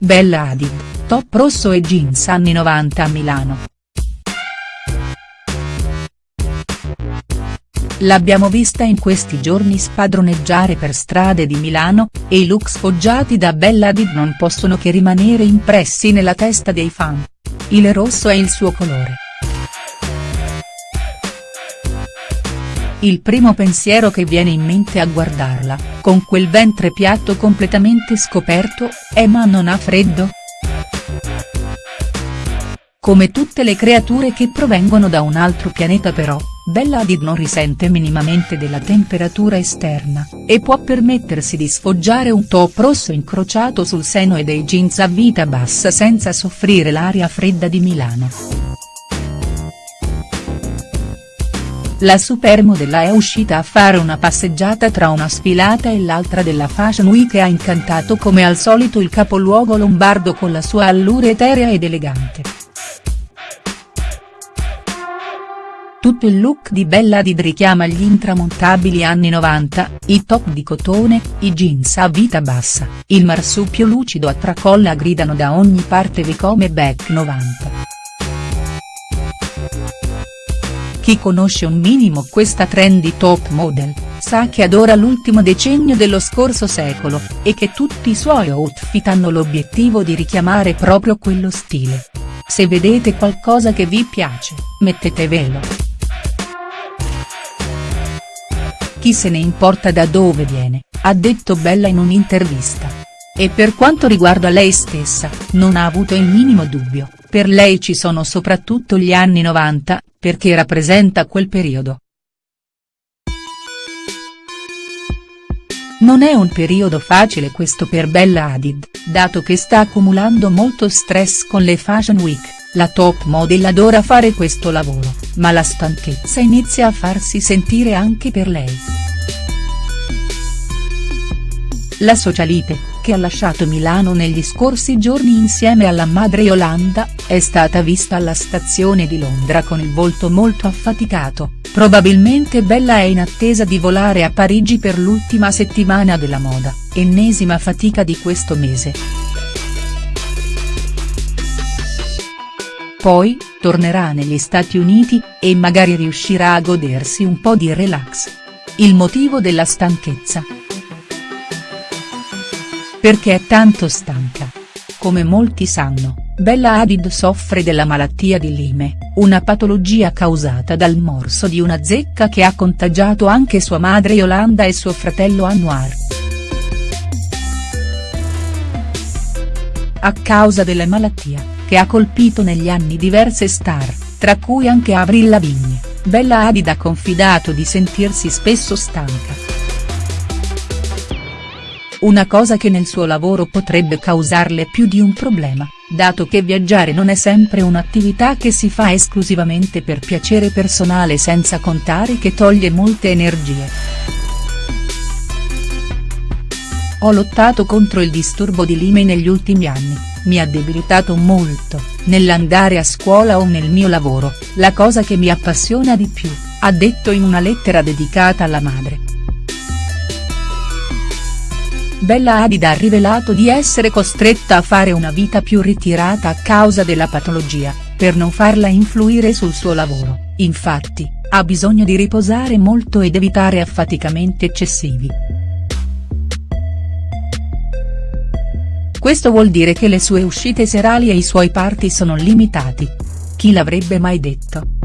Bella Hadid, top rosso e jeans anni 90 a Milano. L'abbiamo vista in questi giorni spadroneggiare per strade di Milano, e i look sfoggiati da Bella Hadid non possono che rimanere impressi nella testa dei fan. Il rosso è il suo colore. Il primo pensiero che viene in mente a guardarla, con quel ventre piatto completamente scoperto, è ma non ha freddo?. Come tutte le creature che provengono da un altro pianeta però, Bella Hadid non risente minimamente della temperatura esterna, e può permettersi di sfoggiare un top rosso incrociato sul seno e dei jeans a vita bassa senza soffrire l'aria fredda di Milano. La supermodella è uscita a fare una passeggiata tra una sfilata e l'altra della Fashion Week e ha incantato come al solito il capoluogo lombardo con la sua allure eterea ed elegante. Tutto il look di Bella Hadid richiama gli intramontabili anni 90, i top di cotone, i jeans a vita bassa, il marsupio lucido a tracolla gridano da ogni parte vi come back 90. Chi conosce un minimo questa trendy top model, sa che adora l'ultimo decennio dello scorso secolo, e che tutti i suoi outfit hanno l'obiettivo di richiamare proprio quello stile. Se vedete qualcosa che vi piace, mettetevelo. Chi se ne importa da dove viene, ha detto Bella in un'intervista. E per quanto riguarda lei stessa, non ha avuto il minimo dubbio, per lei ci sono soprattutto gli anni 90, perché rappresenta quel periodo. Non è un periodo facile questo per Bella Hadid, dato che sta accumulando molto stress con le Fashion Week, la top model adora fare questo lavoro, ma la stanchezza inizia a farsi sentire anche per lei. La socialite, che ha lasciato Milano negli scorsi giorni insieme alla madre Yolanda, è stata vista alla stazione di Londra con il volto molto affaticato, probabilmente Bella è in attesa di volare a Parigi per l'ultima settimana della moda, ennesima fatica di questo mese. Poi, tornerà negli Stati Uniti, e magari riuscirà a godersi un po' di relax. Il motivo della stanchezza, perché è tanto stanca. Come molti sanno, Bella Hadid soffre della malattia di Lyme, una patologia causata dal morso di una zecca che ha contagiato anche sua madre Yolanda e suo fratello Anwar. A causa della malattia, che ha colpito negli anni diverse star, tra cui anche Avril Lavigne, Bella Hadid ha confidato di sentirsi spesso stanca una cosa che nel suo lavoro potrebbe causarle più di un problema, dato che viaggiare non è sempre un'attività che si fa esclusivamente per piacere personale senza contare che toglie molte energie. Ho lottato contro il disturbo di Lime negli ultimi anni, mi ha debilitato molto, nell'andare a scuola o nel mio lavoro, la cosa che mi appassiona di più, ha detto in una lettera dedicata alla madre. Bella Hadid ha rivelato di essere costretta a fare una vita più ritirata a causa della patologia, per non farla influire sul suo lavoro, infatti, ha bisogno di riposare molto ed evitare affaticamenti eccessivi. Questo vuol dire che le sue uscite serali e i suoi party sono limitati. Chi l'avrebbe mai detto?.